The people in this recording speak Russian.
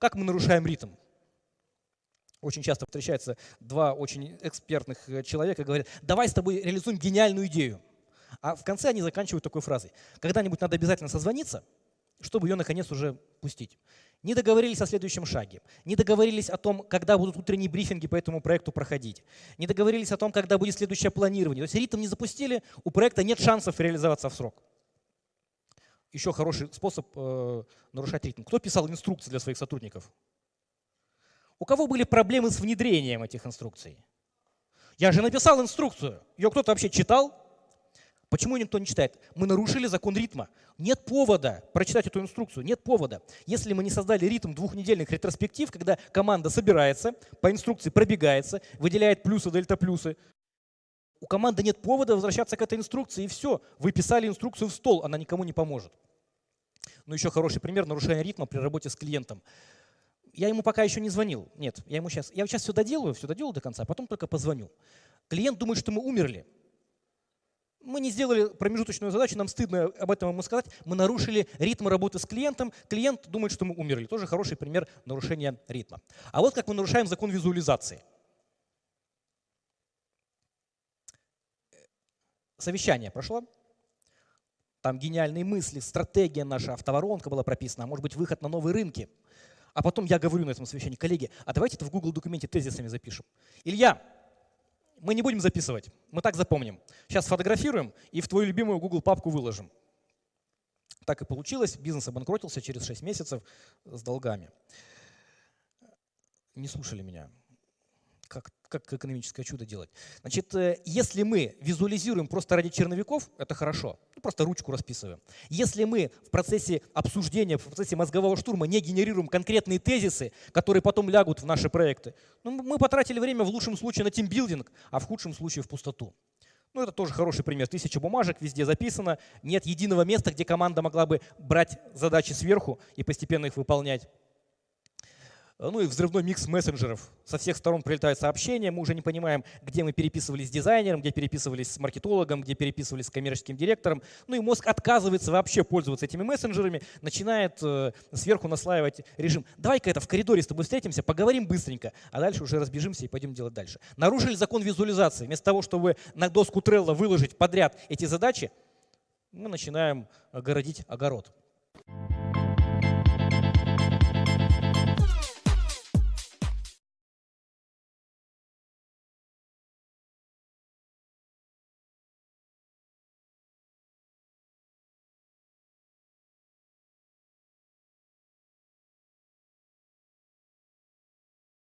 Как мы нарушаем ритм? Очень часто встречаются два очень экспертных э, человека говорят, давай с тобой реализуем гениальную идею. А в конце они заканчивают такой фразой. Когда-нибудь надо обязательно созвониться, чтобы ее наконец уже пустить. Не договорились о следующем шаге, не договорились о том, когда будут утренние брифинги по этому проекту проходить, не договорились о том, когда будет следующее планирование. То есть ритм не запустили, у проекта нет шансов реализоваться в срок. Еще хороший способ э, нарушать ритм. Кто писал инструкции для своих сотрудников? У кого были проблемы с внедрением этих инструкций? Я же написал инструкцию. Ее кто-то вообще читал? Почему никто не читает? Мы нарушили закон ритма. Нет повода прочитать эту инструкцию, нет повода. Если мы не создали ритм двухнедельных ретроспектив, когда команда собирается, по инструкции пробегается, выделяет плюсы, дельта плюсы, у команды нет повода возвращаться к этой инструкции, и все. Вы писали инструкцию в стол, она никому не поможет. Ну еще хороший пример нарушения ритма при работе с клиентом. Я ему пока еще не звонил. Нет, я ему сейчас, я сейчас все доделаю, все доделаю до конца, а потом только позвоню. Клиент думает, что мы умерли. Мы не сделали промежуточную задачу, нам стыдно об этом ему сказать. Мы нарушили ритм работы с клиентом. Клиент думает, что мы умерли. Тоже хороший пример нарушения ритма. А вот как мы нарушаем закон визуализации. Совещание прошло. Там гениальные мысли, стратегия наша, автоворонка была прописана, а может быть выход на новые рынки. А потом я говорю на этом совещании, коллеги, а давайте это в Google документе тезисами запишем. Илья, мы не будем записывать, мы так запомним. Сейчас сфотографируем и в твою любимую Google папку выложим. Так и получилось, бизнес обанкротился через 6 месяцев с долгами. Не слушали меня как, экономическое чудо делать. Значит, э, если мы визуализируем просто ради черновиков, это хорошо. Ну, просто ручку расписываем. Если мы в процессе обсуждения, в процессе мозгового штурма не генерируем конкретные тезисы, которые потом лягут в наши проекты, ну, мы потратили время в лучшем случае на тимбилдинг, а в худшем случае в пустоту. Ну, это тоже хороший пример. Тысяча бумажек, везде записано. Нет единого места, где команда могла бы брать задачи сверху и постепенно их выполнять. Ну и взрывной микс мессенджеров. Со всех сторон прилетают сообщения, мы уже не понимаем, где мы переписывались с дизайнером, где переписывались с маркетологом, где переписывались с коммерческим директором. Ну и мозг отказывается вообще пользоваться этими мессенджерами, начинает э, сверху наслаивать режим. Давай-ка это в коридоре с тобой встретимся, поговорим быстренько, а дальше уже разбежимся и пойдем делать дальше. Нарушили закон визуализации. Вместо того, чтобы на доску Trello выложить подряд эти задачи, мы начинаем городить огород.